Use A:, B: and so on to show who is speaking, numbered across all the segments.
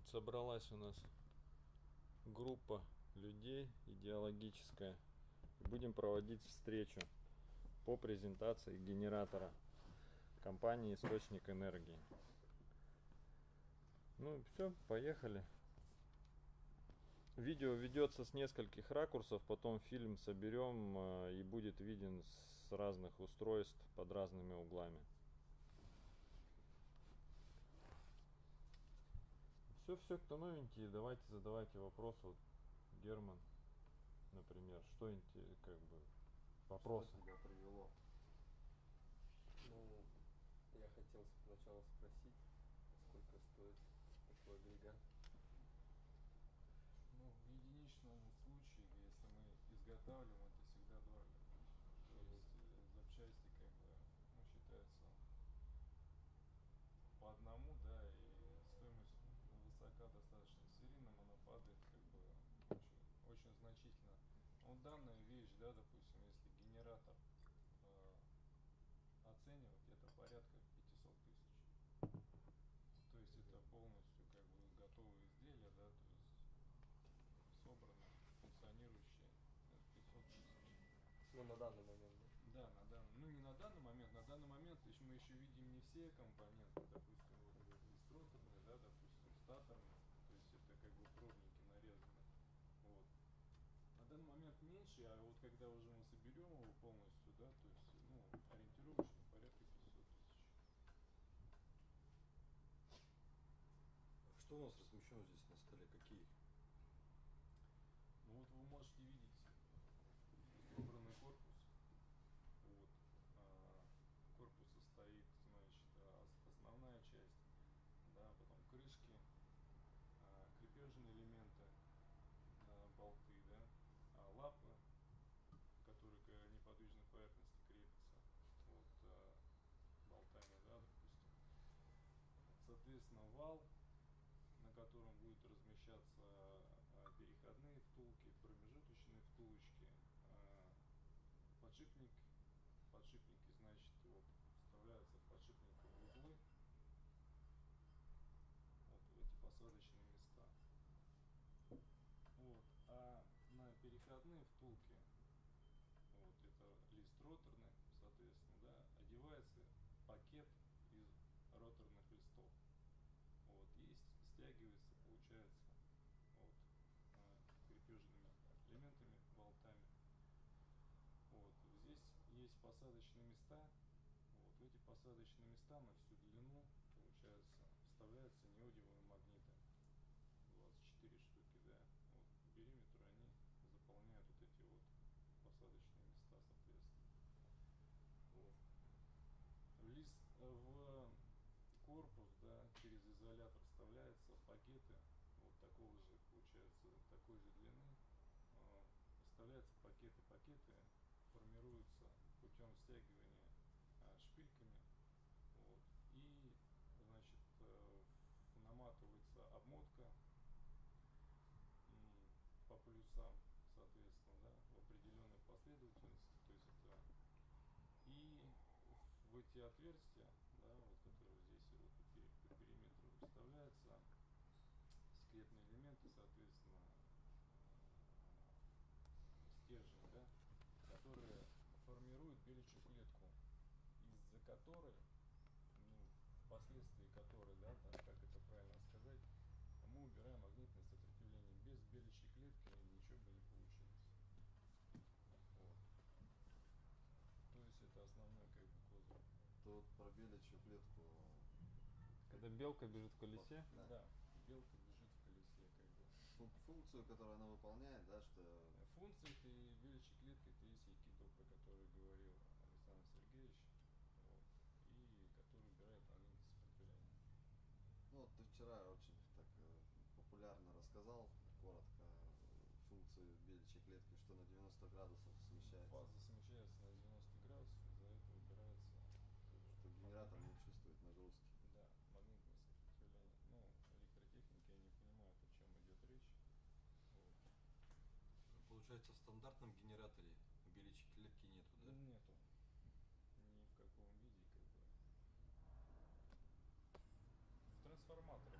A: Вот собралась у нас группа людей идеологическая. Будем проводить встречу по презентации генератора компании Источник Энергии. Ну все, поехали. Видео ведется с нескольких ракурсов, потом фильм соберем э, и будет виден с разных устройств под разными углами. Все, все, кто новенький, давайте задавайте вопросы. Вот Герман, например, что как бы вопросы?
B: Что тебя привело?
C: Ну, я хотел сначала спросить, сколько стоит такой агрегат.
D: Ну, в единичном случае, если мы изготавливаем, это всегда дорого. То есть э, запчасти как бы ну, считаются по одному, да, и стоимость высока достаточно. Серийным она падает как бы очень, очень значительно. Ну, данная вещь, да, допустим, если генератор э, оценивать, это порядка 500 тысяч. То есть это полностью как бы готовые изделия, да, то есть собрано, функционирующие, 500 тысяч.
C: Ну, на данный момент, да?
D: Да, на данный, ну не на данный момент, на данный момент еще мы еще видим не все компоненты, допустим, вот листроторные, да, допустим, статорные, то есть это как бы пробники нарезаны. Вот. На момент меньше, а вот когда уже мы соберем его полностью, да, то есть, ну, ориентировочно порядка 500 тысяч.
B: Что у нас размещено здесь на столе? Какие?
D: Ну вот вы можете видеть собранный корпус. Вот. А, корпус состоит, значит, основная часть, да, потом крышки, а, крепежные элементы, болты, да, лапы, которые к неподвижной поверхности крепятся, вот, болтами, да, допустим. Соответственно, вал, на котором будет размещаться переходные втулки, промежуточные втулочки, подшипник, подшипники, значит, вот, вставляются в подшипниковые углы, вот в эти посадочные места. Вот. А на переходные втулки, вот это лист роторный, соответственно, да, одевается пакет из роторных листов. Вот, и стягивается, получается, вот, крепежными элементами, болтами. Вот. Здесь есть посадочные места. Вот. В эти посадочные места на всю длину, получается, вставляются неодимые магниты. 24 штуки, да. Вот. По периметру они заполняют вот эти вот посадочные места, соответственно. Вот. В, лист, в корпус, да, через изолятор вставляются пакеты вот такого же, получается, такой же длины. А, вставляются пакеты, пакеты формируются путем стягивания а, шпильками. Вот, и, значит, э, наматывается обмотка по плюсам, соответственно, да, в определенной последовательности. То есть это и в эти отверстия, да, вот, которые здесь вот по периметру вставляются скелетные элементы, соответственно, стержень, да, которые формируют беличью клетку, из-за которой, ну, впоследствии которой, да, там, как это правильно сказать, мы убираем магнитное сопротивление. Без беличьей клетки ничего бы не получилось. Вот. То есть это основной как бы козырь.
B: То вот про беличью клетку.
A: Когда белка бежит в колесе?
D: Да. да. Белка бежит в колесе, как бы.
B: Функцию, которую она выполняет, да, что.
D: Функция это беличьей клетки, это есть айкидо, про который говорил Александр Сергеевич. Вот, и который убирает магнитное сопротивление.
B: Ну вот ты вчера очень так э, популярно рассказал, коротко, функцию беличьей клетки, что на 90 градусов смещается.
D: Фаза смещается на 90 градусов, из-за этого убирается.
B: Что генератор не чувствует нагрузки.
D: Да, магнитное сопротивление. Ну, электротехники, я не понимаю, о чем идет речь. Вот.
B: Получается, в стандартном генераторе беличьей клетки нету, да?
D: Нету. Ни в каком виде, как в трансформаторах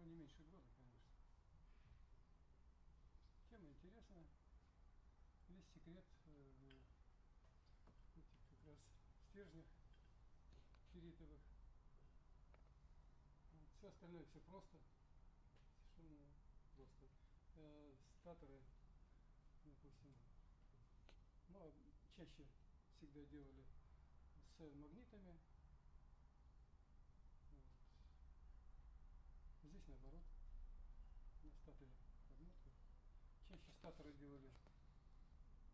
E: Ну, не меньше года, конечно. Тема интересная. Весь секрет э, этих как раз стержнях ферритовых. все остальное все просто. Совершенно просто. Э, статоры, допустим, ну, а чаще всегда делали с магнитами. Вот. Здесь наоборот. На статоре. Чаще статоры делали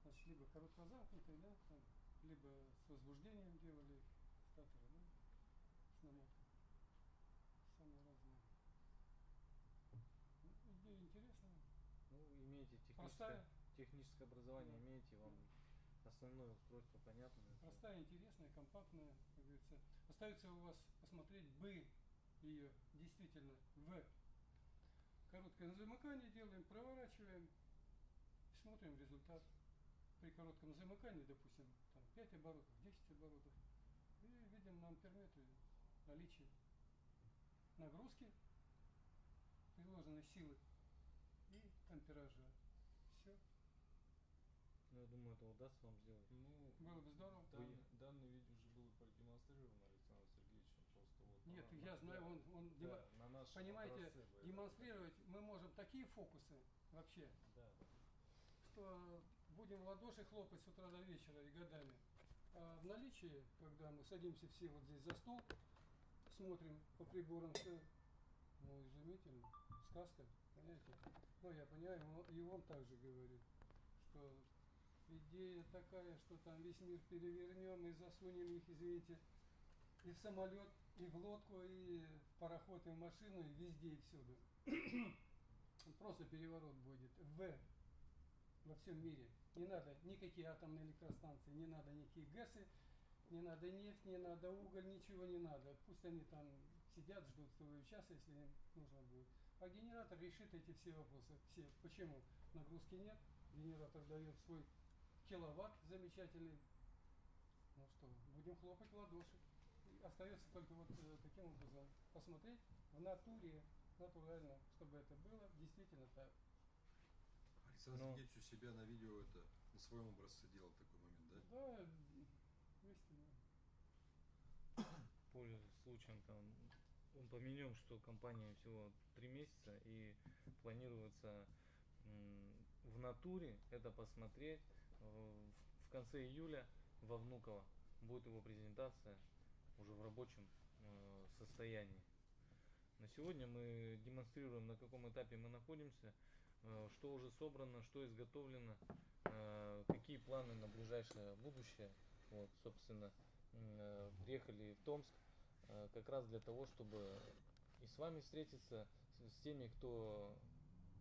E: значит, либо короткозамкнутые, да, там, либо с возбуждением делали статоры, да, с намоткой. Самые разные. Ну, идея интересная.
F: Ну, имеете техническое,
E: Простая.
F: техническое образование,
E: Да.
F: имеете, вам основное устройство понятно.
E: Простая, интересная, компактная, как говорится. Остается у вас посмотреть бы ее действительно в короткое замыкание делаем, проворачиваем, смотрим результат. При коротком замыкании, допустим, там 5 оборотов, 10 оборотов. И видим на амперметре наличие нагрузки, приложенной силы и ампеража. Все.
F: Ну, я думаю, это удастся вам сделать.
G: Ну,
E: Было бы здорово.
G: Данный, данный вид уже был продемонстрирован Александром Сергеевичем, просто вот. на
E: Нет,
G: на-
E: я
G: на-
E: знаю, он, он
G: да,
E: демо-
G: на
E: понимаете,
G: бы это-
E: демонстрировать мы можем такие фокусы вообще,
F: Да, да.
E: что будем в ладоши хлопать с утра до вечера и годами. А в наличии, когда мы садимся все вот здесь за стол, смотрим по приборам, все, ну, изумительно, сказка, понимаете? Ну, я понимаю, он- и он также говорит, что идея такая, что там весь мир перевернем и засунем их, извините, и в самолет, и в лодку, и в пароход, и в машину, и везде, и всюду. Просто переворот будет. В во всем мире. Не надо никакие атомные электростанции, не надо никакие ГЭСы, не надо нефть, не надо уголь, ничего не надо. Пусть они там сидят, ждут своего часа, если им нужно будет. А генератор решит эти все вопросы. Все. Почему? Нагрузки нет, генератор дает свой киловатт замечательный. Ну что, будем хлопать в ладоши. Остается только вот э, таким образом посмотреть в натуре, натурально, чтобы это было действительно так.
B: Александр
F: Ну.
B: Сергеевич у себя на видео это на своем образце делал такой момент, да?
E: Да, истинно.
F: Пользуясь случаем, там, упомянем, что компания всего три месяца и планируется в натуре это посмотреть э, в конце июля во Внуково. Будет его презентация уже в рабочем э, состоянии. На сегодня мы демонстрируем, на каком этапе мы находимся, э, что уже собрано, что изготовлено, э, какие планы на ближайшее будущее. Вот, собственно, э, приехали в Томск э, как раз для того, чтобы и с вами встретиться, с, с теми, кто,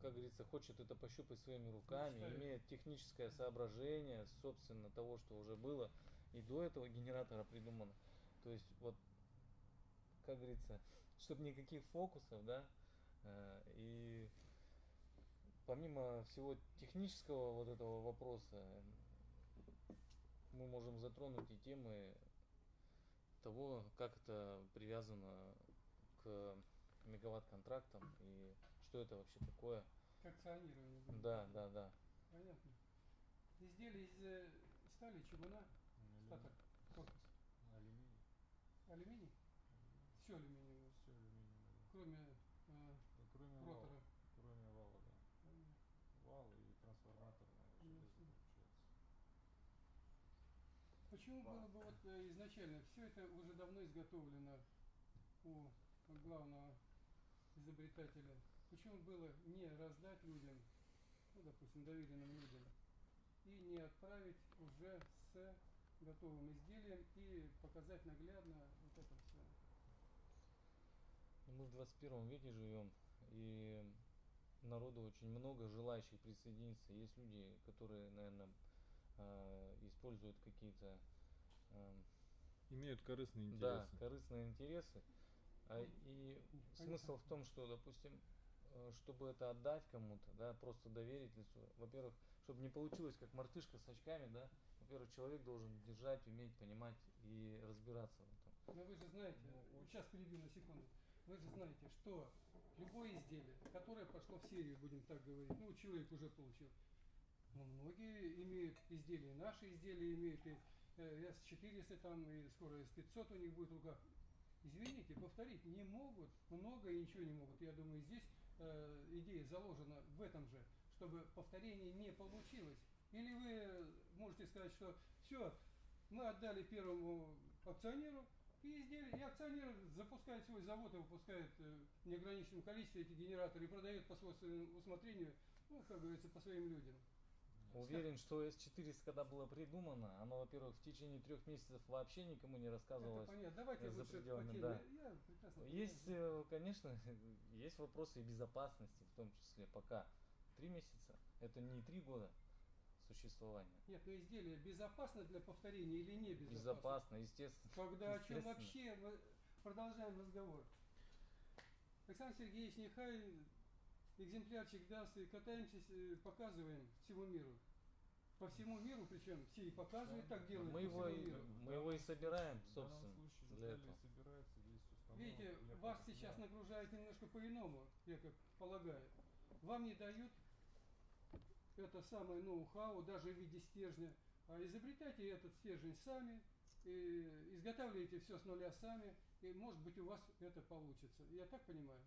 F: как говорится, хочет это пощупать своими руками,
E: Мечтает.
F: имеет техническое соображение, собственно, того, что уже было и до этого генератора придумано. То есть вот, как говорится, чтобы никаких фокусов, да, э, и помимо всего технического вот этого вопроса, мы можем затронуть и темы того, как это привязано к мегаватт-контрактам и что это вообще такое.
E: К акционированию.
F: Да, да, да.
E: Понятно. Изделие из э, стали, чугуна.
G: Алюминий.
E: Алюминий? Все алюминиевое,
G: Все алюминиевое. да.
E: кроме э,
G: Да, кроме вала.
E: ротора.
G: Кроме вала, да. Вал и трансформаторное железо
E: Ясно.
G: получается.
E: Почему было бы вот э, изначально, все это уже давно изготовлено у главного изобретателя, почему было не раздать людям, ну, допустим, доверенным людям, и не отправить уже с готовым изделием и показать наглядно вот это все.
F: Ну, Мы в 21 веке живем, и народу очень много желающих присоединиться. Есть люди, которые, наверное, используют какие-то эм,
A: Имеют корыстные
F: да,
A: интересы.
F: корыстные интересы. А,
E: Ну,
F: и смысл в том, что, допустим, э, чтобы это отдать кому-то, да, просто доверить лицу. Во-первых, чтобы не получилось как мартышка с очками, да. Во-первых, человек должен держать, уметь, понимать и разбираться в этом.
E: Но вы же знаете,
F: Ну,
E: сейчас перебью на секунду, вы же знаете, что любое изделие, которое пошло в серию, будем так говорить, ну, человек уже получил, но многие имеют изделия, наши изделия имеют, и э, С-400 там, и скоро С-500 у них будет в руках. Извините, повторить не могут, много и ничего не могут. Я думаю, здесь э, идея заложена в этом же, чтобы повторение не получилось. Или вы можете сказать, что все, мы отдали первому акционеру, и изделие, и акционер запускает свой завод и выпускает э, в неограниченном количестве эти генераторы и продает по своему усмотрению, ну, как говорится, по своим людям.
F: Уверен, что S400, когда было придумано, оно, во-первых, в течение трех месяцев вообще никому не
E: Это
F: рассказывалось.
E: понятно. Давайте
F: за
E: лучше по
F: пределами, да.
E: Я прекрасно
F: Есть,
E: понимаю.
F: э, конечно, есть вопросы и безопасности, в том числе пока. Три месяца – это не три года существования.
E: Нет, но изделие безопасно для повторения или не безопасно?
F: Безопасно, естественно.
E: Когда о чем вообще мы продолжаем разговор. Александр Сергеевич, нехай экземплярчик даст и катаемся, э, показываем всему миру. По всему миру, причем все и показывают, так делают
F: Мы его, и, мы его и собираем,
G: В
F: собственно,
G: случае
F: для этого.
G: собираются, есть установок.
E: Видите, вас сейчас нагружают немножко по-иному, я как полагаю. Вам не дают это самое ноу-хау, даже в виде стержня. А изобретайте этот стержень сами, и изготавливайте все с нуля сами, и может быть у вас это получится. Я так понимаю?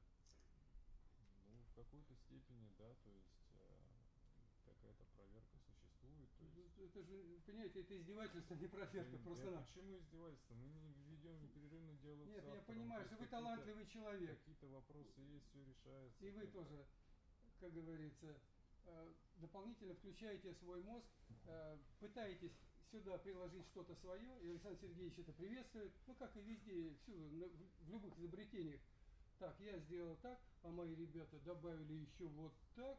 G: Ну, в какой-то степени, да, то есть э, какая-то проверка существует. То есть,
E: Это же, понимаете, это издевательство, не проверка, просто
G: да почему издевательство? Мы не ведем непрерывный диалог
E: Нет,
G: с
E: я понимаю,
G: То
E: что вы талантливый человек.
G: Какие-то вопросы есть, все решается.
E: И вы тоже, как говорится, э, дополнительно включаете свой мозг, э, пытаетесь сюда приложить что-то свое, и Александр Сергеевич это приветствует, ну как и везде, всюду, в любых изобретениях. Так, я сделал так, а мои ребята добавили еще вот так.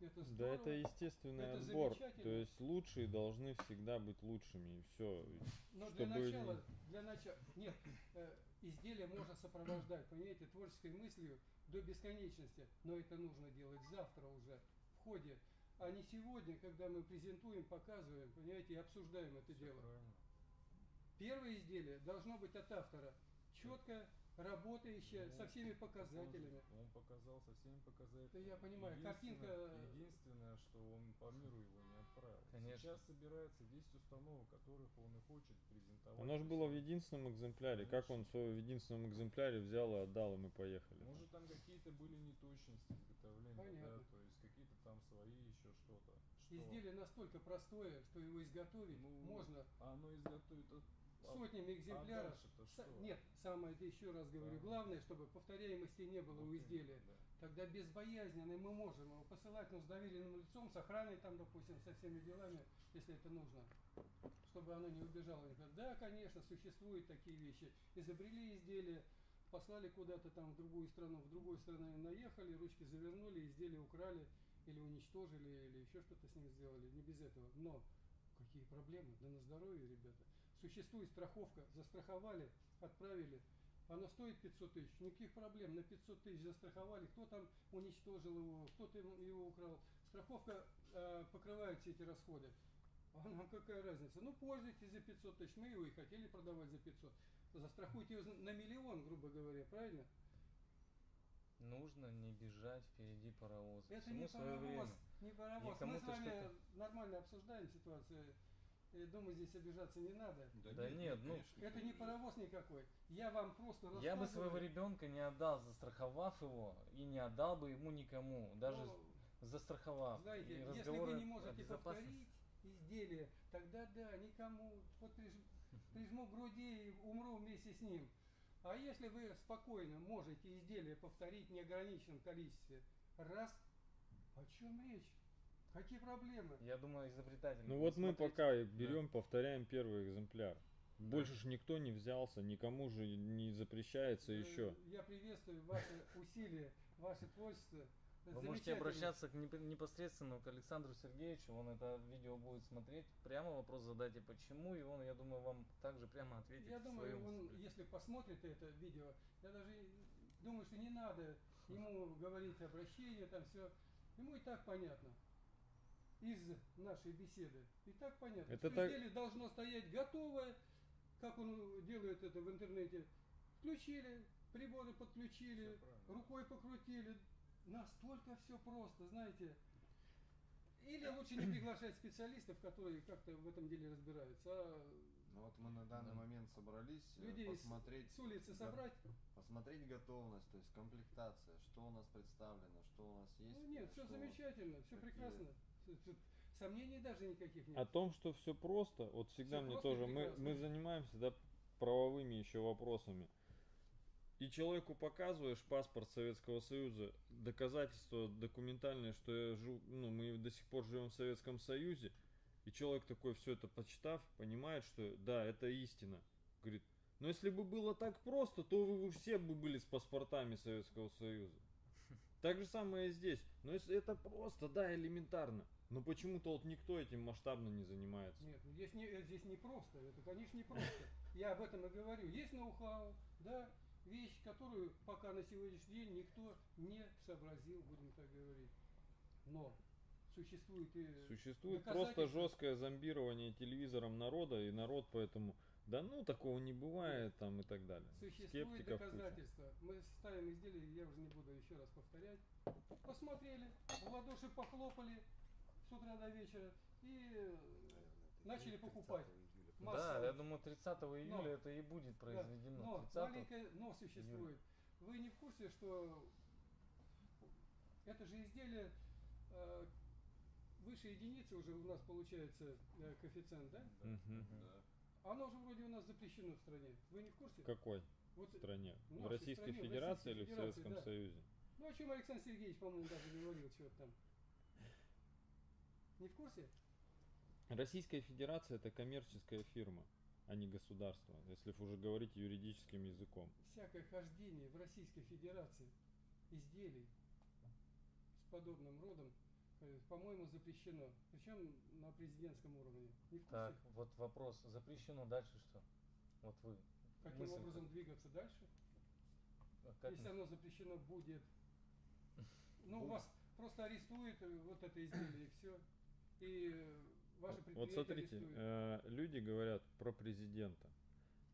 E: Это
A: Да
E: здорово.
A: это естественный
E: Это
A: отбор. То есть лучшие должны всегда быть лучшими. И все.
E: Но для
A: чтобы
E: начала,
A: не-
E: для начала, нет, э, изделие можно сопровождать, понимаете, творческой мыслью до бесконечности, но это нужно делать завтра уже, ходе, а не сегодня, когда мы презентуем, показываем, понимаете, и обсуждаем это
G: Всё
E: дело.
G: правильно.
E: Первое изделие должно быть от автора, четко работающее,
G: Ну,
E: со всеми
G: Он-
E: показателями.
G: Он, показал со всеми показателями.
E: Да я понимаю,
G: Единственное-
E: картинка-
G: Единственное, что он по миру его не отправил.
F: Конечно.
G: Сейчас собирается 10 установок, которых он и хочет презентовать.
A: Оно же было в единственном экземпляре. Как он в единственном экземпляре взял и отдал, и мы поехали.
G: Может там какие-то были неточности изготовления,
E: Понятно.
G: да, то есть какие-то там свои еще что-то. Что?
E: Изделие настолько простое, что его изготовить
G: Ну,
E: можно
G: А оно изготовит от- а-
E: сотнями экземпляров. Са-
G: что?
E: Нет, самое это еще раз говорю,
G: Да.
E: главное, чтобы повторяемости не было
G: Вот
E: у изделия.
G: да.
E: Тогда безбоязненно мы можем его посылать, но с доверенным лицом, с охраной там, допустим, со всеми делами, если это нужно, чтобы оно не убежало никуда. Да, конечно, существуют такие вещи. Изобрели изделие, послали куда-то там в другую страну, в другую страну наехали, ручки завернули, изделие украли или уничтожили, или еще что-то с ним сделали. Не без этого. Но какие проблемы? Да на здоровье, ребята. Существует страховка, застраховали, отправили. Оно стоит 500 тысяч, никаких проблем, на 500 тысяч застраховали, кто там уничтожил его, кто-то его украл. Страховка э, покрывает все эти расходы. А нам какая разница? Ну, пользуйтесь за 500 тысяч, мы его и хотели продавать за 500. Застрахуйте его на миллион, грубо говоря, правильно?
F: Нужно не бежать впереди паровоза.
E: Это
F: Всему
E: не
F: свое
E: паровоз,
F: время.
E: не паровоз.
F: Никому
E: Мы с вами нормально обсуждаем ситуацию. Думаю, здесь обижаться не надо.
F: Да нет, ну,
B: конечно,
E: Это не паровоз никакой. Я вам просто
F: Я бы своего
E: рассказываю.
F: ребенка не отдал, застраховав его, и не отдал бы ему никому, даже
E: Ну,
F: застраховав.
E: Знаете,
F: И
E: если вы не можете повторить изделие, тогда да, никому. Вот приж- прижму к груди и умру вместе с ним. А если вы спокойно можете изделие повторить в неограниченном количестве, раз, о чем речь? Какие проблемы?
F: Я думаю, изобретатель.
A: Ну вот мы
F: смотреть.
A: пока и берем, повторяем первый экземпляр. Больше ж никто не взялся, никому же не запрещается еще.
E: Я приветствую ваши усилия, ваше творчество.
F: Вы можете обращаться к непосредственно к Александру Сергеевичу, он это видео будет смотреть, прямо вопрос задайте почему, и он, я думаю, вам также прямо ответит.
E: Я думаю, он, если посмотрит это видео, я даже думаю, что не надо ему говорить обращение, там все. Ему и так понятно. Из нашей беседы. И так понятно.
A: Это
E: что
A: так-
E: изделие должно стоять готовое, как он делает это в интернете. Включили, приборы подключили, рукой покрутили. Настолько все просто, знаете. Или лучше не приглашать специалистов, которые как-то в этом деле разбираются, а
B: Ну вот мы на данный
F: Да.
B: момент собрались э,
E: людей с-
B: посмотреть,
E: с улицы собрать.
B: посмотреть готовность, то есть комплектация, что у нас представлено, что у нас есть.
E: Ну нет, все
B: что-
E: замечательно, все
B: какие-
E: прекрасно. Сомнений даже никаких нет.
A: О том, что все просто, вот всегда
E: Всё
A: мне тоже, мы, мы занимаемся да, правовыми еще вопросами. И человеку показываешь паспорт Советского Союза, доказательства документальные, что я жу, ну, мы до сих пор живем в Советском Союзе, и человек такой все это почитав, понимает, что да, это истина. Говорит, но если бы было так просто, то вы, бы все бы были с паспортами Советского Союза. Так же самое и здесь. Но если это просто, да, элементарно. Но почему-то вот никто этим масштабно не занимается.
E: Нет, ну здесь не, здесь не просто, это, конечно, не просто. Я об этом и говорю. Есть ноу-хау, да, вещь, которую пока на сегодняшний день никто не сообразил, будем так говорить. Но существует и
A: Существует просто жесткое зомбирование телевизором народа, и народ поэтому, да ну такого не бывает там и так далее.
E: Существует
A: Скептиков куча.
E: Мы ставим изделие, я уже не буду еще раз повторять. Посмотрели, в ладоши похлопали с утра до вечера и э, начали покупать.
F: Да, я думаю, 30 июля
E: Но-
F: это и будет
E: Да,
F: произведено.
E: Но
F: 30
E: маленькое но существует. Вы не в курсе, что это же изделие э, выше единицы уже у нас получается э, коэффициент, да?
A: Мгм.
E: Оно же вроде у нас запрещено в стране. Вы не в курсе?
A: В какой
E: Вот,
A: стране?
E: в
A: В Российской
E: стране, в
A: Федерации
E: Российской
A: или в
E: Федерации,
A: Советском
E: да.
A: Союзе?
E: Ну, о чем Александр Сергеевич, по-моему, даже говорил, что-то там. Не в курсе?
A: Российская Федерация это коммерческая фирма, а не государство, если уж уже говорить юридическим языком.
E: Всякое хождение в Российской Федерации изделий с подобным родом, э, по-моему, запрещено. Причем на президентском уровне. Не в курсе?
F: Так, вот вопрос. Запрещено дальше что? Вот вы.
E: Каким
F: мысль-то.
E: образом двигаться дальше?
F: А как
E: Если
F: мы-
E: оно запрещено будет. Ну,
F: Будет.
E: вас просто арестуют э, вот это изделие и все. И ваше
A: Вот смотрите,
E: арестуют.
A: э, люди говорят про президента.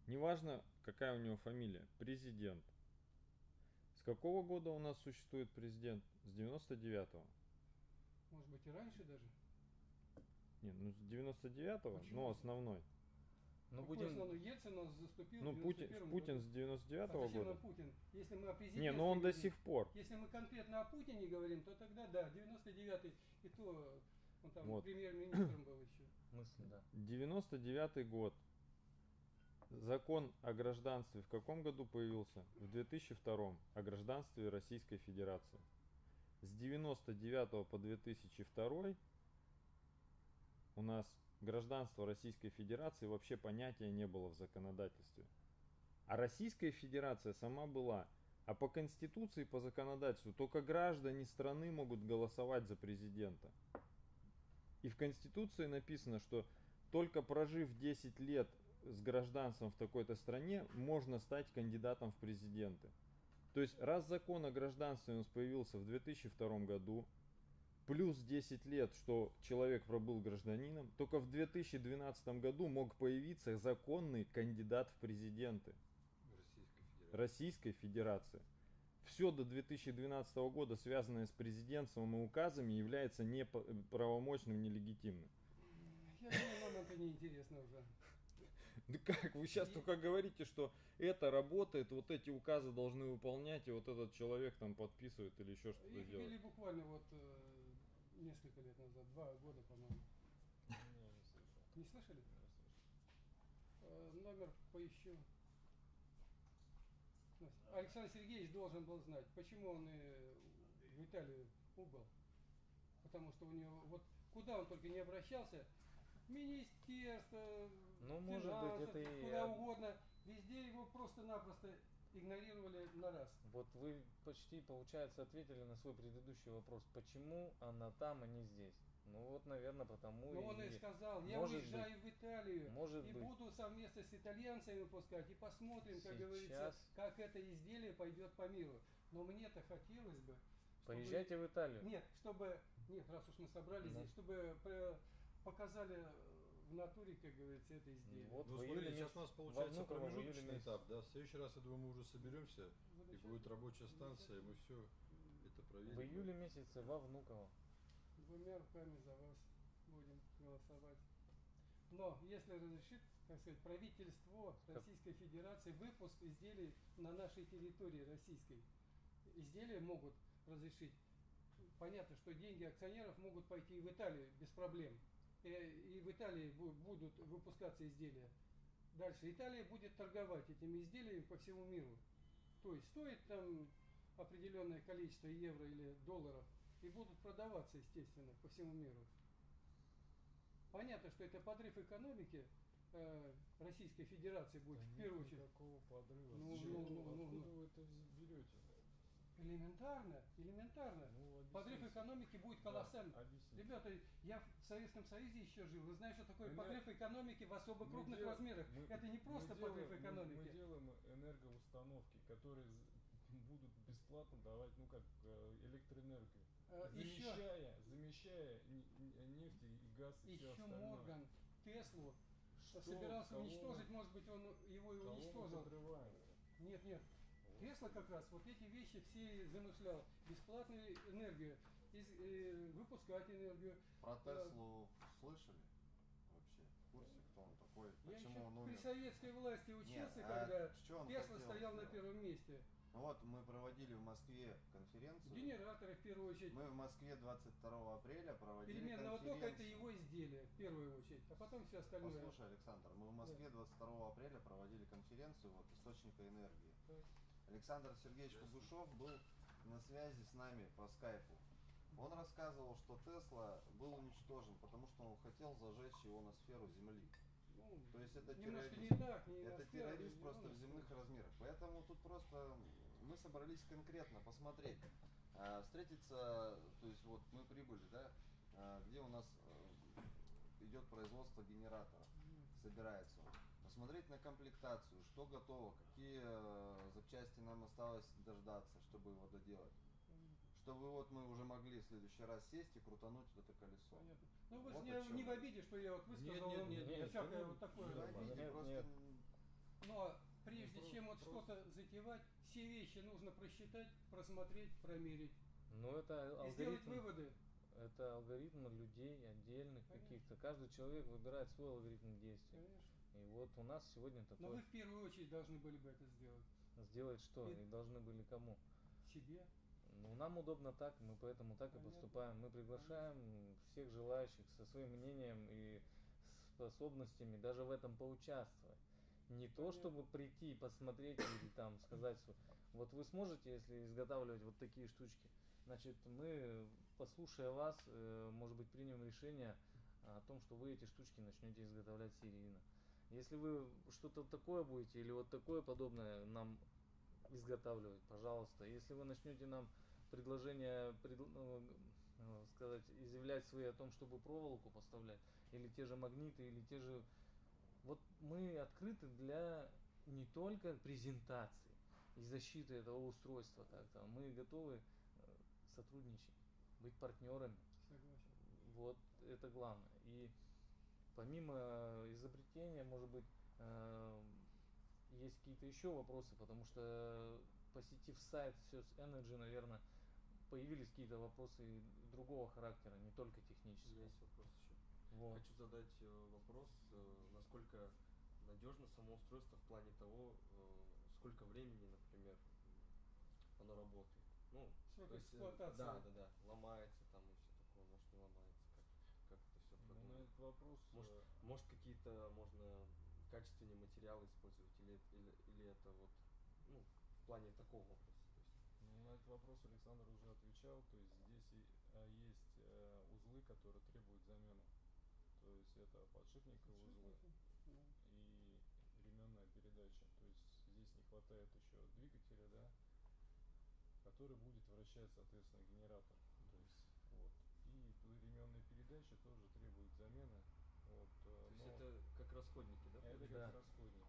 A: Неважно, какая у него фамилия, президент. С какого года у нас существует президент? С 99-го.
E: Может быть и раньше даже.
A: Не, ну с 99-го,
E: Почему?
A: но основной.
F: Ну
E: Какой
F: будем.
E: основной Ельцин заступил
A: Ну, Путин,
E: 91
A: Путин
E: году.
A: с
E: А
A: 99-го
E: зачем
A: года.
E: Путин? Если мы о президенте
A: Не, ну он до
E: говорим,
A: сих пор.
E: Если мы конкретно о Путине говорим, то тогда да, 99-й, и то он там
A: Вот.
E: премьер-министром был еще.
F: Мысли, да.
A: 99 год. Закон о гражданстве в каком году появился? В 2002 о гражданстве Российской Федерации. С 99 по 2002 у нас гражданство Российской Федерации вообще понятия не было в законодательстве. А Российская Федерация сама была. А по Конституции, по законодательству, только граждане страны могут голосовать за президента. И в Конституции написано, что только прожив 10 лет с гражданством в такой-то стране, можно стать кандидатом в президенты. То есть, раз закон о гражданстве у нас появился в 2002 году, плюс 10 лет, что человек пробыл гражданином, только в 2012 году мог появиться законный кандидат в президенты Российской Федерации. Все до 2012 года, связанное с президентством и указами, является неправомочным, нелегитимным.
E: Я думаю, нам это не интересно уже.
A: Да как? Вы сейчас
E: И-
A: только говорите, что это работает, вот эти указы должны выполнять, и вот этот человек там подписывает или еще что-то
E: Их
A: делает.
E: ввели буквально вот э, несколько лет назад, два года, по-моему. Не слышали? Э, номер поищу. Александр Сергеевич должен был знать, почему он в Италию убыл. Потому что у него, вот куда он только не обращался, министерство,
F: Ну, может быть, это и
E: куда угодно, везде его просто-напросто игнорировали на раз.
F: Вот вы почти, получается, ответили на свой предыдущий вопрос. Почему она там, а не здесь? Ну вот, наверное, потому
E: Но он и
F: и...
E: сказал, я
F: может
E: уезжаю в Италию
F: Может
E: и
F: быть.
E: буду совместно с итальянцами выпускать и посмотрим, как говорится,
F: Сейчас.
E: как это изделие пойдет по миру. Но мне-то хотелось бы, чтобы-
F: Поезжайте в Италию.
E: Нет, чтобы, нет, раз уж мы собрались
F: Ну.
E: здесь, чтобы э, показали в натуре, как говорится, это изделие.
F: Вот
H: Ну,
F: в
H: смотри, сейчас
F: месяц-
H: у нас получается
F: июле
H: промежуточный этап, да? В следующий раз, я думаю, мы уже соберемся, и будет рабочая станция, и мы все это проверим.
F: В июле месяце во Внуково.
E: Двумя руками за вас будем голосовать. Но если разрешит, так сказать, правительство Российской Федерации выпуск изделий на нашей территории российской, изделия могут разрешить. Понятно, что деньги акционеров могут пойти и в Италию без проблем. И, и в Италии бу- будут выпускаться изделия. Дальше Италия будет торговать этими изделиями по всему миру. То есть стоит там определенное количество евро или долларов и будут продаваться, естественно, по всему миру. Понятно, что это подрыв экономики э, Российской Федерации будет в первую очередь.
D: Никакого подрыва.
E: Ну, ну, ну, ну,
D: Откуда
E: ну.
D: вы это берете?
E: Элементарно, элементарно.
D: Ну,
E: Подрыв экономики будет
D: Да,
E: колоссальный.
D: объясните.
E: Ребята, я в Советском Союзе еще жил. Вы знаете, что такое
D: Энер-
E: подрыв экономики в особо
D: Мы
E: крупных
D: дел-
E: размерах?
D: мы-
E: это не просто
D: мы
E: подрыв
D: делаем- мы-
E: экономики.
D: Мы, делаем энергоустановки, которые будут бесплатно давать, ну как, э, электроэнергию.
E: Э, еще
D: замещая, замещая нефть и газ и все
E: еще
D: остальное.
E: Морган Теслу
D: Что,
E: собирался
D: кого
E: уничтожить, может быть, он его и уничтожил. Нет, нет. Тесла как раз вот эти вещи все замышлял. Бесплатную энергию, из- э, выпускать энергию.
B: Про
E: Да.
B: Теслу слышали вообще? В курсе, кто он такой?
E: Я
B: Почему
E: еще
B: он
E: при
B: умер?
E: советской власти
B: Нет,
E: учился,
B: а
E: когда
B: он
E: Тесла стоял на
B: сделать?
E: первом месте.
B: Ну вот, мы проводили в Москве конференцию.
E: Генераторы в первую очередь.
B: Мы в Москве 22 апреля проводили
E: Переменного тока это
B: конференцию.
E: его изделие, в первую очередь, а потом все остальное.
B: Послушай, Александр, мы в Москве 22 апреля проводили конференцию вот, источника энергии.
E: Так.
B: Александр Сергеевич Кугушев был на связи с нами по скайпу. Он рассказывал, что Тесла был уничтожен, потому что он хотел зажечь ионосферу Земли. Есть это
E: немножко
B: террорист.
E: не так, не
B: Это террорист
E: не
B: просто
E: на
B: в земных размерах. Поэтому тут просто мы собрались конкретно посмотреть, а, встретиться, то есть вот мы прибыли, да, а, где у нас э, идет производство генератора, собирается он. Посмотреть на комплектацию, что готово, какие э, запчасти нам осталось дождаться, чтобы его доделать. Чтобы вот мы уже могли в следующий раз сесть и крутануть вот это колесо.
E: Понятно. Ну вы
B: Вот
E: же не, не в обиде, что я вот высказал
H: нет,
E: вам
H: нет,
F: нет,
E: всякое
H: это
E: вот такое.
B: Не в обиде,
F: Нет,
B: просто
F: нет.
E: Но прежде
D: Ну,
E: чем вот что-то затевать, все вещи нужно просчитать, просмотреть, промерить
F: Но это
E: и сделать
F: алгоритм,
E: выводы.
F: это алгоритм людей отдельных каких-то. Каждый человек выбирает свой алгоритм действий.
E: Конечно.
F: И вот у нас сегодня
E: Но
F: такой
E: вы в первую очередь должны были бы это сделать.
F: сделать что?
E: И-
F: И должны были кому?
E: Себе.
F: Ну, нам удобно так, мы поэтому так и поступаем. Мы приглашаем всех желающих со своим мнением и способностями даже в этом поучаствовать. Не то, чтобы прийти и посмотреть или там сказать, что вот вы сможете, если изготавливать вот такие штучки, значит, мы, послушая вас, э, может быть, примем решение о том, что вы эти штучки начнете изготовлять серийно. Если вы что-то такое будете или вот такое подобное нам изготавливать, пожалуйста. Если вы начнете нам предложение предл- ну, э, сказать, изъявлять свои о том, чтобы проволоку поставлять, или те же магниты, или те же... Вот мы открыты для не только презентации и защиты этого устройства как-то, мы готовы э, сотрудничать, быть партнерами.
E: Согласен.
F: Вот это главное. И помимо изобретения, может быть, э, есть какие-то еще вопросы, потому что посетив сайт Search Energy, наверное, появились какие-то вопросы другого характера, не только
C: У меня есть вопрос еще.
F: Вот.
C: Хочу задать э, вопрос, э, насколько надежно само устройство в плане того, э, сколько времени, например, оно работает. Ну, то есть, э,
E: эксплуатации.
C: Да, да, да. Ломается там и все такое, может не ломается. Как, как это все
D: Ну,
C: продумано?
D: этот вопрос
C: Может, может какие-то можно качественные материалы использовать или, это- или, или это вот ну, в плане такого вопроса.
D: На этот вопрос Александр уже отвечал. То есть здесь а, есть э, узлы, которые требуют замены. То есть это подшипниковые узлы
E: Да.
D: и ременная передача. То есть здесь не хватает еще двигателя, да, который будет вращать, соответственно, генератор. То есть вот. И ременная передача тоже требует замены. Вот, э,
C: то есть это как расходники, да?
D: это
F: Да.
D: как расходник.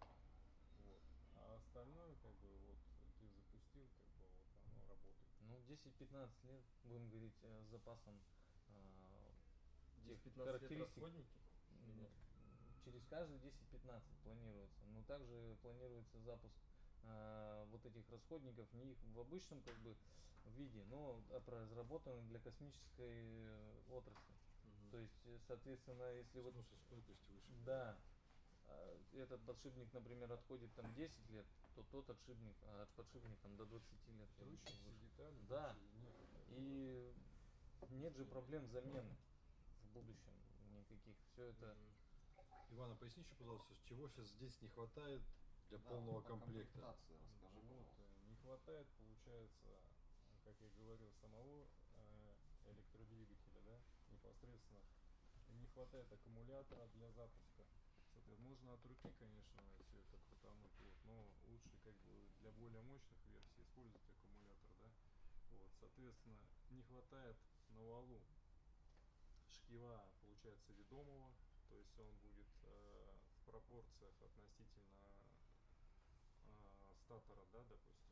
D: Вот. А остальное, как бы, вот ты запустил, как бы вот оно работает.
F: Ну, 10-15 лет, будем говорить, э, с запасом э, тех
C: 10-15 лет
F: характеристик. через каждые 10-15 планируется. Но также планируется запуск а, вот этих расходников не их в обычном как бы виде, но разработаны для космической э, отрасли.
C: Мгм.
F: То есть, э, соответственно, если вот
H: Сносостойкость выше.
F: да, а, этот подшипник, например, отходит там 10 лет, то тот отшипник, а подшипник там до 20 лет. выше.
D: детали.
F: Да. И нет же проблем замены в будущем никаких. Все это.
H: Ивана, поясни еще, пожалуйста, чего сейчас здесь не хватает для
B: Да,
H: полного
B: по
H: комплекта?
B: расскажи,
D: Вот, э, не хватает, получается, как я говорил, самого э, электродвигателя, да, непосредственно. Не хватает аккумулятора для запуска. Можно от руки, конечно, все это крутануть, вот, но лучше как бы для более мощных версий использовать аккумулятор, да. Вот, соответственно, не хватает на валу шкива, получается, ведомого, то есть он будет э, в пропорциях относительно а, статора, да, допустим,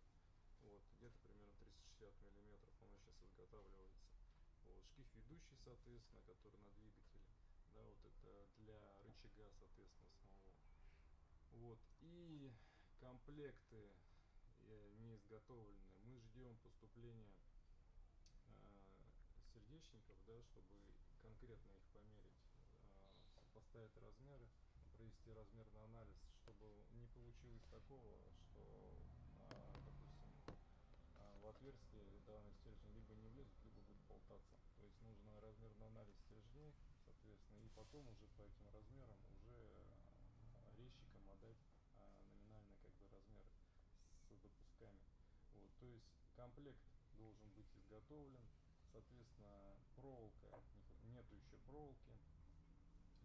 D: вот, где-то примерно 360 миллиметров, он сейчас изготавливается. Вот, шкив ведущий, соответственно, который на двигателе, да, вот это для рычага, соответственно, самого. Вот, и комплекты э, не изготовлены. Мы ждем поступления э, сердечников, да, чтобы конкретно их померить, э, сопоставить размеры, провести размерный анализ, чтобы не получилось такого, что, а, допустим, а, в отверстие данный стержень либо не влезет, либо будет болтаться. То есть нужно размерный анализ стержней, и потом уже по этим размерам уже а, резчикам отдать а, номинальный как бы размер с допусками. Вот, то есть комплект должен быть изготовлен, соответственно, проволока, нету еще проволоки,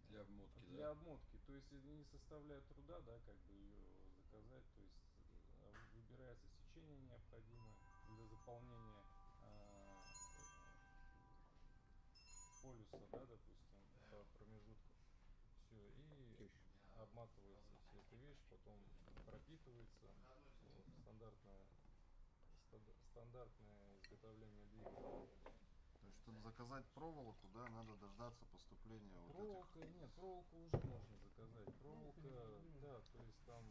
H: Для обмотки,
D: для
H: да?
D: обмотки, то есть не составляет труда, да, как бы ее заказать, то есть э, выбирается сечение необходимое для заполнения а, э, полюса, да, допустим, по промежутку. Все, и обматывается вся эта вещь, потом пропитывается, вот, стандартное, станд- стандартное изготовление двигателя.
B: То есть, чтобы заказать проволоку, да, надо дождаться поступления вот этих.
D: Нет, проволоку уже можно заказать. Проволока, да, то есть там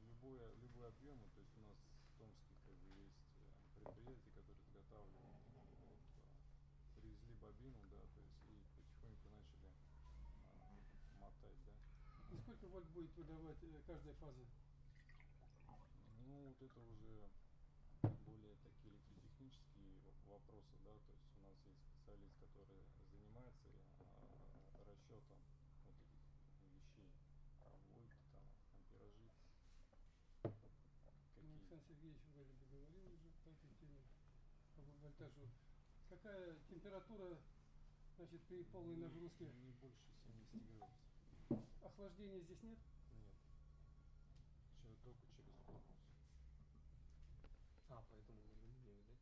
D: любой, любой объем, то есть у нас в Томске как бы есть э, предприятия, которые изготавливают. Вот, а, привезли бобину, да, то есть и потихоньку начали а, мотать, да.
E: И сколько вольт будет выдавать э, каждая фаза?
D: Ну, вот это уже более такие электротехнические во- вопросы, да, то есть у нас есть специалист, который занимается а, расчетом вот этих вещей, там вольт, там амперажи,
E: Ну,
D: какие.
E: Александр Сергеевич вроде бы говорил уже по этой теме, по вольтажу. Какая температура, значит, при полной нагрузке?
D: Не больше 70 градусов.
E: Охлаждения здесь нет?
D: Нет. Чё, только через корпус.
C: А, поэтому алюминиевый, да?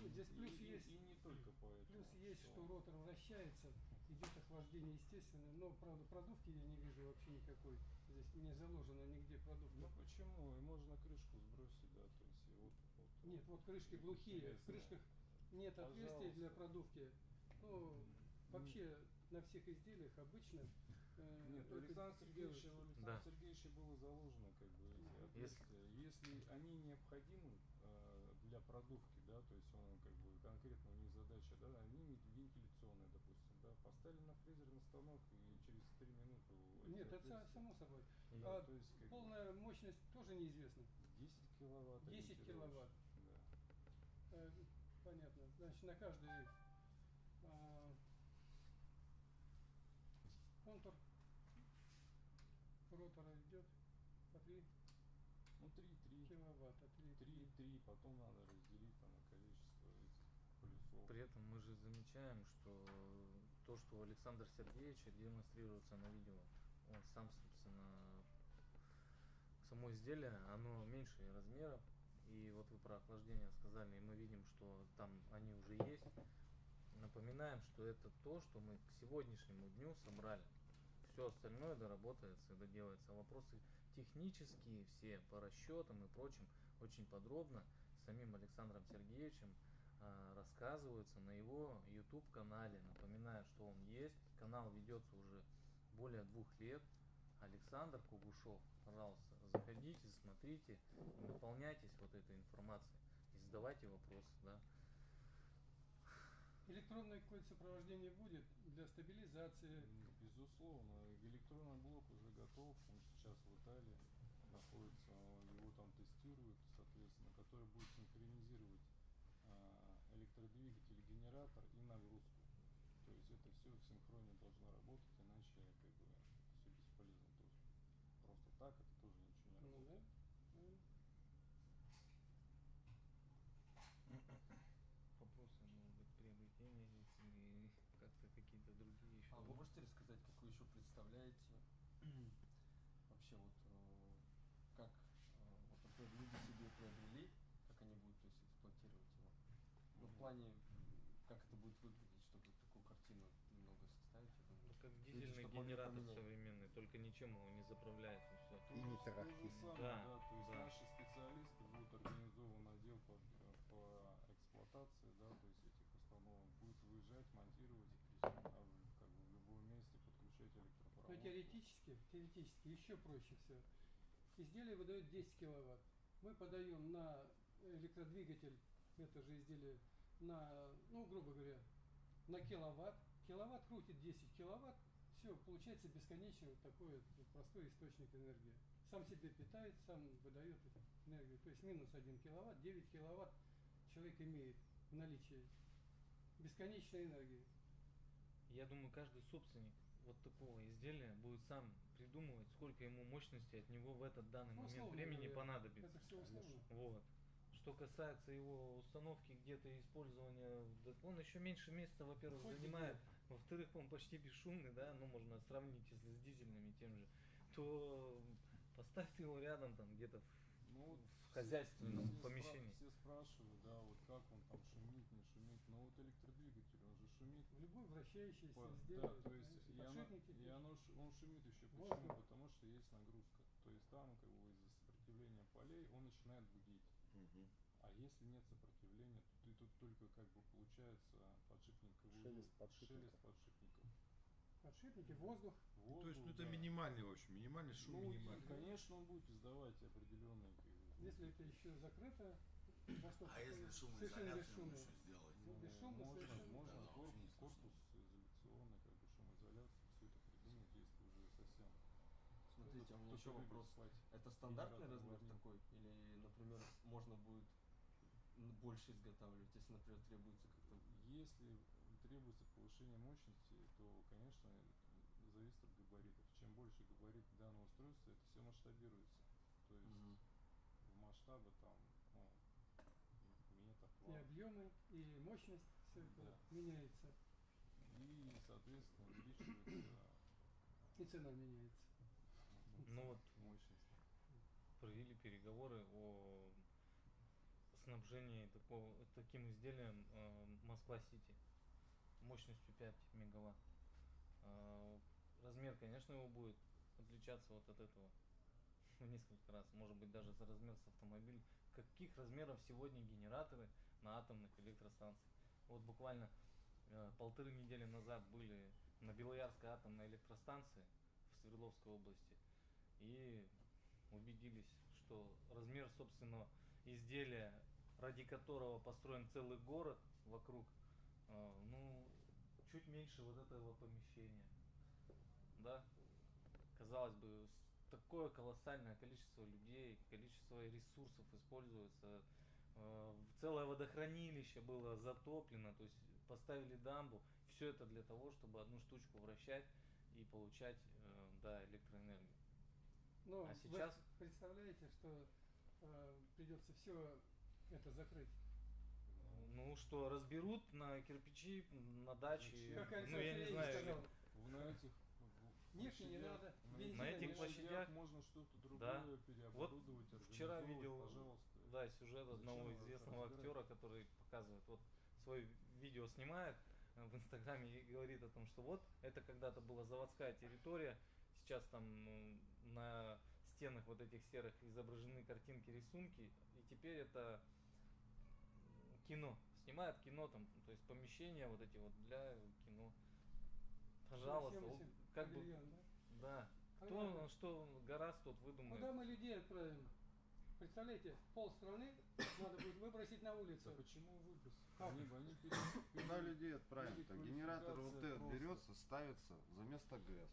D: Ну и,
E: Здесь
D: и-
E: плюс
D: и-
E: есть.
D: и не только поэтому.
E: Плюс есть, что ротор вращается, идет охлаждение естественное, но, правда, продувки я не вижу вообще никакой. Здесь не заложено нигде продувка.
D: Ну почему? И можно крышку сбросить, да, то есть и вот, вот
E: Нет, вот крышки глухие, в
D: Интересно.
E: крышках нет отверстий для
D: Пожалуйста.
E: продувки. Ну, вообще на всех изделиях обычно э,
D: Нет, у Александра Сергеевича,
E: делается.
D: у Александра
F: Да.
D: Сергеевича было заложено как бы эти отверстия. Если они необходимы э, для продувки, да, то есть он как бы конкретно у них задача, да, они вен- вентиляционные, допустим, да, поставили на фрезерный станок и через 3 минуты
E: Нет, это само собой.
D: Да,
E: А
D: то есть как бы
E: полная мощность тоже неизвестна.
D: 10 киловатт.
E: 10
D: ориентировочно,
E: киловатт.
D: Да.
E: Э, понятно. Значит, на каждый а, контур ротора идет по 3
D: Ну 3-3.
E: киловатта. 3,
D: 3-3, потом надо разделить там на количество этих полюсов.
F: При этом мы же замечаем, что то, что у Александра Сергеевича демонстрируется на видео, он сам, собственно, само изделие, оно меньше размеров, и вот вы про охлаждение сказали, и мы видим, что там они уже есть. Напоминаем, что это то, что мы к сегодняшнему дню собрали. Все остальное доработается доделается. Вопросы технические все по расчетам и прочим очень подробно самим Александром Сергеевичем а, рассказываются на его YouTube канале. Напоминаю, что он есть. Канал ведется уже более двух лет. Александр Кугушев, пожалуйста, заходите, смотрите, наполняйтесь вот этой информацией и задавайте вопросы, да.
E: Электронное какое-то сопровождение будет для стабилизации.
D: Безусловно, электронный блок уже готов, он сейчас в Италии находится, его там тестируют, соответственно, который будет синхронизировать а, электродвигатель, генератор и нагрузку. То есть это все в синхроне должно работать, иначе как бы все бесполезно тоже. Просто так это тоже ничего не
E: Ну
D: работает.
E: да. Ну,
F: Вопросы, может быть, приобретения или как-то какие-то другие еще.
C: А вы можете рассказать, как вы еще представляете вообще вот э, как э, вот например, люди себе приобрели, как они будут то есть, эксплуатировать его? Ну, в плане, как это будет выглядеть, чтобы такую картину немного составить, я думаю.
F: Ну, как
C: Люди,
F: дизельный
C: могли
F: генератор современный, только ничем его не заправляется и все.
D: Же- то же
I: тарахтит.
F: Да,
D: да, то есть
F: да.
D: наши специалисты будут организован отдел по, по эксплуатации, да, то есть этих установок будет выезжать, монтировать, а в- как бы в любом месте подключать
E: Но
D: электропровод.
E: Теоретически, теоретически еще проще все. Изделие выдает 10 киловатт. Мы подаем на электродвигатель, это же изделие, на, ну, грубо говоря, на киловатт. Киловатт крутит 10 киловатт, все, получается бесконечный вот такой вот простой источник энергии. Сам себе питает, сам выдает энергию. То есть минус 1 киловатт, 9 киловатт человек имеет в наличии бесконечной энергии.
F: Я думаю, каждый собственник вот такого изделия будет сам придумывать, сколько ему мощности от него в этот данный
E: Ну,
F: момент
E: условно
F: времени понадобится.
E: Это все условно.
F: Вот. Что касается его установки где-то и использования, он еще меньше места, во-первых,
E: Хоть
F: занимает, во-вторых, он почти бесшумный, да, ну можно сравнить если с дизельными тем же, то поставьте его рядом там где-то в,
D: Ну,
F: в
D: все-
F: хозяйственном
D: все спра-
F: помещении.
D: все спрашивают, да, вот как он там шумит, не шумит, но вот электродвигатель, он же шумит.
E: В любой вращающееся
D: По-
E: изделие.
D: да, то есть и, оно, и оно он шумит еще почему?
E: Воздух.
D: Потому что есть нагрузка. То есть там как бы из-за сопротивления полей он начинает гудеть.
B: Мгм.
D: А если нет сопротивления, то ты тут только как бы получается подшипниковый
I: Шелест подшипников.
D: шелест подшипников.
E: Подшипники, воздух.
H: То есть, ну
D: Воздух,
H: это
D: да.
H: минимальный, в общем, минимальный шум,
D: Ну, и,
H: минимальный.
D: конечно, он будет издавать определенные как бы,
E: Если это еще закрыто,
J: А если
E: совершенно
J: шумоизоляцию
E: бесшумно.
J: еще сделать?
E: Ну, бесшумно
D: можно,
E: совершенно.
D: можно
J: Да,
D: корпус, корпус изоляционный, как бы шумоизоляцию, все это придумать, если уже совсем.
C: Смотрите, у меня еще вопрос.
D: спать.
C: Это стандартный размер
D: варить.
C: такой? Или, например, можно будет больше изготавливать, если, например, требуется как-то...
D: Если требуется повышение мощности, то, конечно, зависит от габаритов. Чем больше габарит данного устройства, это все масштабируется. То есть
C: Мгм.
D: в масштабы там, ну,
E: И объемы, и мощность, все это
D: Да.
E: меняется.
D: И, соответственно, увеличивается
E: И цена меняется.
F: Ну вот
D: мощность.
F: провели переговоры о снабжении такого, таким изделием э, Москва-Сити мощностью 5 мегаватт. Э, размер, конечно, его будет отличаться вот от этого в несколько раз, может быть даже за размер с автомобиль. Каких размеров сегодня генераторы на атомных электростанциях? Вот буквально э, полторы недели назад были на Белоярской атомной электростанции в Свердловской области и убедились, что размер собственного изделия, ради которого построен целый город вокруг, э, ну, чуть меньше вот этого помещения. Да? Казалось бы, такое колоссальное количество людей, количество ресурсов используется. Э, Целое водохранилище было затоплено, то есть поставили дамбу. Все это для того, чтобы одну штучку вращать и получать э, да, электроэнергию.
E: Но
F: А
E: вы
F: сейчас-
E: представляете, что э, придется все это закрыть.
F: Ну что, разберут на кирпичи, на даче,
E: Как
F: ну
E: Александр
F: я не знаю,
E: сказал,
D: На этих
E: Нефти не
D: площадях-
E: надо,
D: на
F: этих площадях-
D: можно что-то другое
F: Да.
D: переоборудовать,
F: вчера
D: организовывать,
F: видел,
D: пожалуйста.
F: Да, сюжет одного
D: это
F: известного актера, который показывает, вот свое видео снимает э, в инстаграме и говорит о том, что вот это когда-то была заводская территория, сейчас там м, на стенах вот этих серых изображены картинки, рисунки, и теперь это кино снимает кино там, то есть помещения вот эти вот для кино. Пожалуйста,
E: Всем
F: вот
E: этим
F: как бы,
E: павильон, да?
F: да. Кто, что гораздо тот выдумает.
E: Куда мы людей отправим? Представляете, пол страны надо будет выбросить на улицу.
D: Да почему выброс?
E: Как?
D: Они, они пере-
B: Куда людей отправим? Генератор вот этот
D: просто.
B: берется, ставится за место ГЭС.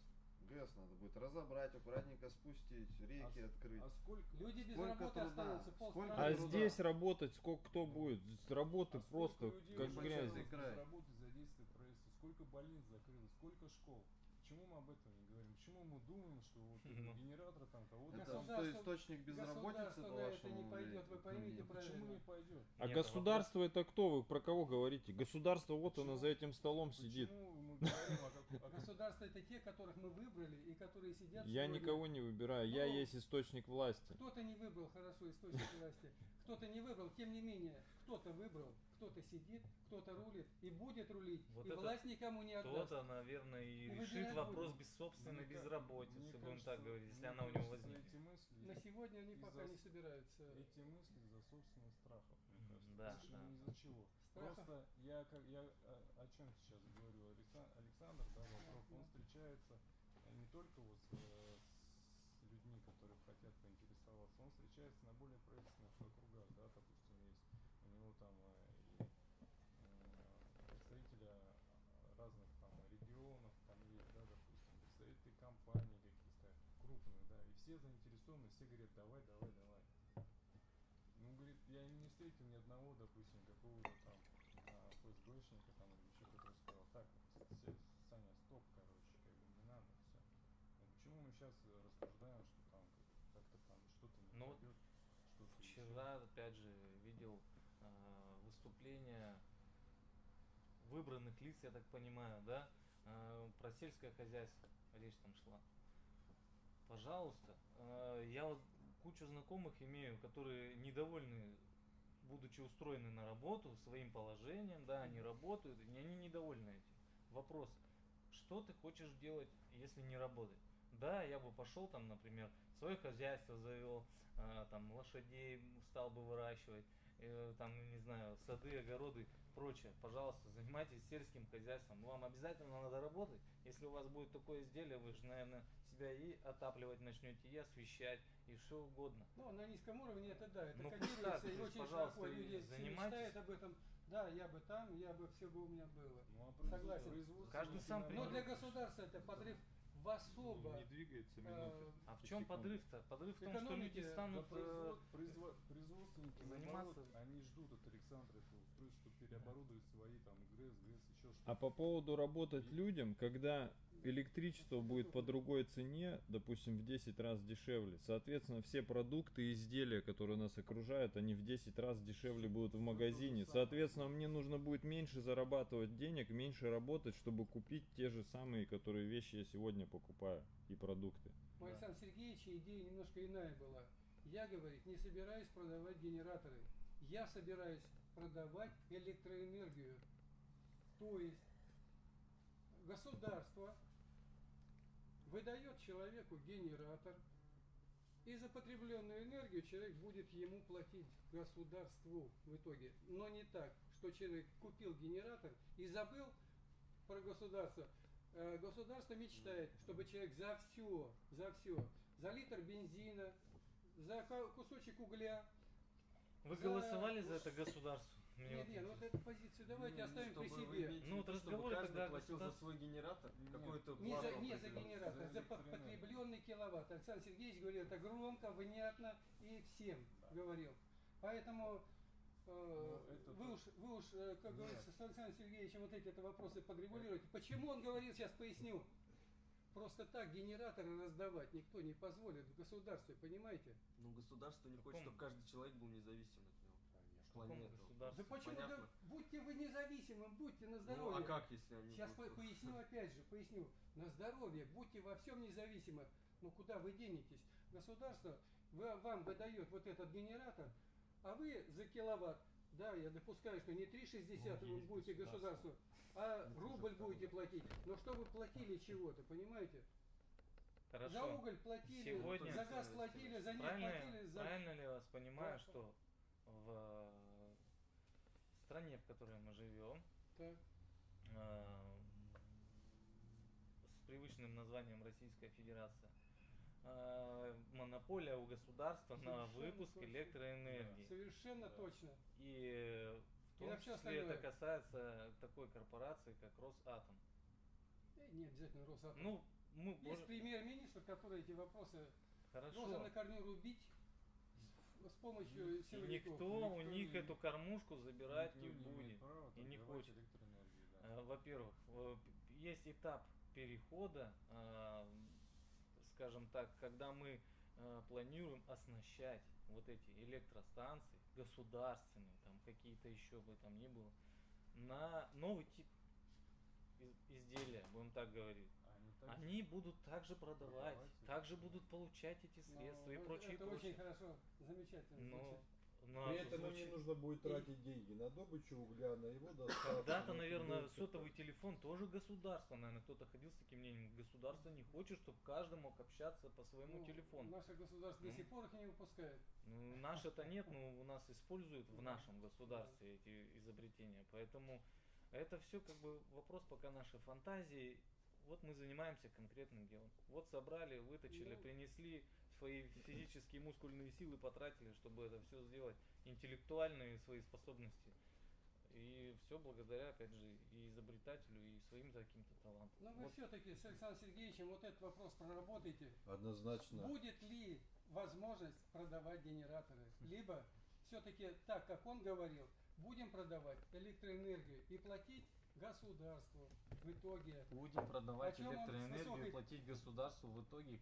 B: ГЭС надо будет разобрать, аккуратненько спустить, реки
D: с-
B: открыть.
D: А сколько?
E: Люди без
B: Сколько
E: работы
B: труда,
E: останутся, пол
B: сколько
E: страны.
A: А
B: труда.
A: здесь работать сколько кто будет? Здесь Работы
D: а
A: просто
D: сколько людей
A: как грязи.
D: без работы задействовали правительство? Сколько больниц закрылось? Сколько школ? Почему мы об этом не говорим? Почему мы думаем, что вот
F: Ну.
D: этот генератор там кого-то...
B: Это
E: Государство-
B: что, источник безработицы,
E: государство
B: по
E: на это
B: вашему
E: не пойдет, вы поймите
B: Нет.
E: правильно.
D: Почему не пойдет?
A: А
F: Нет,
A: государство это кто? Вы про кого говорите? Государство вот оно
D: Почему?
A: за этим столом сидит.
D: Почему мы говорим как-
E: Государство это те, которых мы выбрали и которые сидят
A: Я никого не выбираю, я
E: Ну,
A: есть источник власти.
E: Кто-то не выбрал хорошо источник власти, кто-то не выбрал, тем не менее, кто-то выбрал, кто-то сидит, кто-то рулит и будет рулить,
F: Вот
E: и
F: это
E: власть никому не отдаст.
F: Кто-то, наверное, и
E: Ну,
F: решит вопрос
E: будем.
F: без собственной
D: Мне
F: безработицы,
D: мне
F: будем
D: кажется-
F: так говорить, если она у него возникнет.
D: Эти мысли,
E: На сегодня они пока не собираются.
D: эти мысли из-за собственных страхов, мне кажется.
F: да,
D: Больше
F: да.
D: ни из-за чего.
E: Страхов?
D: Просто я, как, я о, о чем сейчас говорю, Алекса- Александр, да, Лавров, он встречается э, не только вот с, э, с людьми, которые хотят поинтересоваться, он встречается на более правительственных округах, да, допустим, есть у него там э, и, э, представители разных там регионов, там есть, да, допустим, представители компаний каких-то крупных, да, и все заинтересованы, все говорят, давай, давай, давай. Ну, говорит, я не встретил ни одного, допустим, какого-то там а, ФСБшника там или еще который сказал, так, Саня, стоп, короче, как бы не надо, все. Ну, почему мы сейчас рассуждаем, что там как- как-то там что-то не
F: Ну, вот? Вчера, опять же, видел э, выступление выбранных лиц, я так понимаю, да, э, про сельское хозяйство речь там шла. Пожалуйста, э, я вот кучу знакомых имею, которые недовольны, будучи устроены на работу, своим положением, да, они работают, и они недовольны этим. Вопрос, что ты хочешь делать, если не работать? Да, я бы пошел там, например, свое хозяйство завел, а, там лошадей стал бы выращивать, э, там, не знаю, сады, огороды, прочее. Пожалуйста, занимайтесь сельским хозяйством. Вам обязательно надо работать. Если у вас будет такое изделие, вы же, наверное, себя и отапливать начнете, и освещать, и что угодно.
E: Ну, на низком уровне это да, это
F: Ну,
E: кодируется, и очень
F: пожалуйста,
E: широко люди мечтают об этом. Да, я бы там, я бы все бы у меня было.
D: Ну, а
E: Согласен.
D: производство
F: Каждый сам
E: Но
D: наоборот.
E: для государства это подрыв в особо.
A: Не двигается
E: э,
A: минуты.
F: А в чем подрыв-то? Подрыв в том, что люди станут... э,
D: произво- производственники,
F: заниматься-
D: они ждут от Александра этого устройства, чтобы переоборудовать свои там ГРЭС, ГЭС, еще что-то.
A: А по поводу работать людям, когда электричество будет по другой цене, допустим, в 10 раз дешевле, соответственно, все продукты и изделия, которые нас окружают, они в 10 раз дешевле будут в магазине. Соответственно, мне нужно будет меньше зарабатывать денег, меньше работать, чтобы купить те же самые, которые вещи я сегодня покупаю и продукты.
E: У Александра Сергеевича идея немножко иная была. Я, говорит, не собираюсь продавать генераторы. Я собираюсь продавать электроэнергию. То есть государство выдает человеку генератор, и за потребленную энергию человек будет ему платить государству в итоге. Но не так, что человек купил генератор и забыл про государство. Э, Государство мечтает, чтобы человек за все, за все, за литр бензина, за кусочек угля.
F: Вы
E: за-
F: голосовали за это государство? Мне
E: Нет,
F: вот
E: нет, ну вот эту позицию давайте
C: Ну,
E: оставим при себе.
F: Ну, вот разговоры,
C: каждый
F: когда
C: платил за свой генератор
D: Нет.
C: какую-то
E: Не за, не за генератор,
D: За
E: за потребленный киловатт. Александр Сергеевич говорил это громко, внятно и всем говорил. Поэтому э,
D: Ну, это
E: вы
D: то-
E: уж, вы уж, э, как
D: Нет.
E: говорится, с Александром Сергеевичем вот эти вопросы подрегулируйте. Почему он говорит, сейчас поясню. Просто так генераторы раздавать никто не позволит в государстве, понимаете?
C: Ну, государство не хочет, чтобы каждый человек был независим от него.
F: В каком
C: Планету.
E: Да почему? Да будьте вы независимым, будьте на
C: Ну,
E: здоровье.
C: а как, если они...
E: Сейчас
C: будут-
E: по- поясню опять же, поясню. На здоровье, будьте во всем независимы. Ну куда вы денетесь? Государство вы- вам выдает вот этот генератор, а вы за киловатт, да, я допускаю, что не 3,60
F: Ну,
E: вы будете
F: государство.
E: государству, а
D: Ну,
E: рубль будете платить. Но что вы платили чего-то, понимаете? За
F: Хорошо.
E: уголь платили,
F: Сегодня-
E: за газ платили, за нефть платили, за...
F: правильно ли я вас понимаю,
E: Да.
F: что в стране, в которой мы живем,
E: Так.
F: а, с привычным названием Российская Федерация, а, монополия у государства на
E: Совершенно
F: выпуск
E: точно.
F: электроэнергии.
E: Совершенно
D: Да.
E: точно.
F: И в
E: И
F: том
E: на всё
F: числе это
E: остальное.
F: касается такой корпорации, как Росатом.
E: Э, Не обязательно Росатом.
F: Ну, мы
E: Есть
F: можем-
E: премьер-министр, который эти вопросы
F: хорошо.
E: должен на корню рубить с, помощью
F: И
E: силовиков.
F: никто у
C: никто
F: них
C: не-
F: эту кормушку забирать не
C: Никто имеет
F: будет.
C: права
F: и не хочет.
C: да.
F: Э, Во-первых, э, есть этап перехода, а, скажем так, когда мы э, планируем оснащать вот эти электростанции, государственные, там какие-то еще бы там ни было, на новый тип из- изделия, будем так говорить.
C: Они
F: будут также продавать,
C: Продавать
F: также будут получать эти
E: Ну,
F: средства и
E: это-
F: прочее,
E: Это
F: прочее.
E: очень хорошо, замечательно
F: Но,
E: звучит.
F: но
H: При этом им не
F: звучит-
H: нужно будет тратить деньги на добычу угля, на его доставку.
F: Когда-то,
H: на
F: наверное, сотовый телефон тоже государство, наверное, кто-то ходил с таким мнением. Государство не хочет, чтобы каждый мог общаться по своему
E: Ну,
F: телефону.
E: Наше государство до
F: Ну.
E: сих пор их не выпускает.
F: Ну, наше-то нет, но у нас используют в нашем государстве эти изобретения. Поэтому это все как бы вопрос пока нашей фантазии. Вот мы занимаемся конкретным делом. Вот собрали, выточили,
E: Ну.
F: принесли свои физические мускульные силы, потратили, чтобы это все сделать, интеллектуальные свои способности. И все благодаря, опять же, и изобретателю, и своим каким-то талантам.
E: Но вы
F: Вот
E: все-таки с Александром Сергеевичем вот этот вопрос проработаете.
H: Однозначно.
E: Будет ли возможность продавать генераторы? Либо все-таки так, как он говорил, будем продавать электроэнергию и платить государству в итоге.
F: Будем продавать электроэнергию,
E: высокой-
F: платить государству в итоге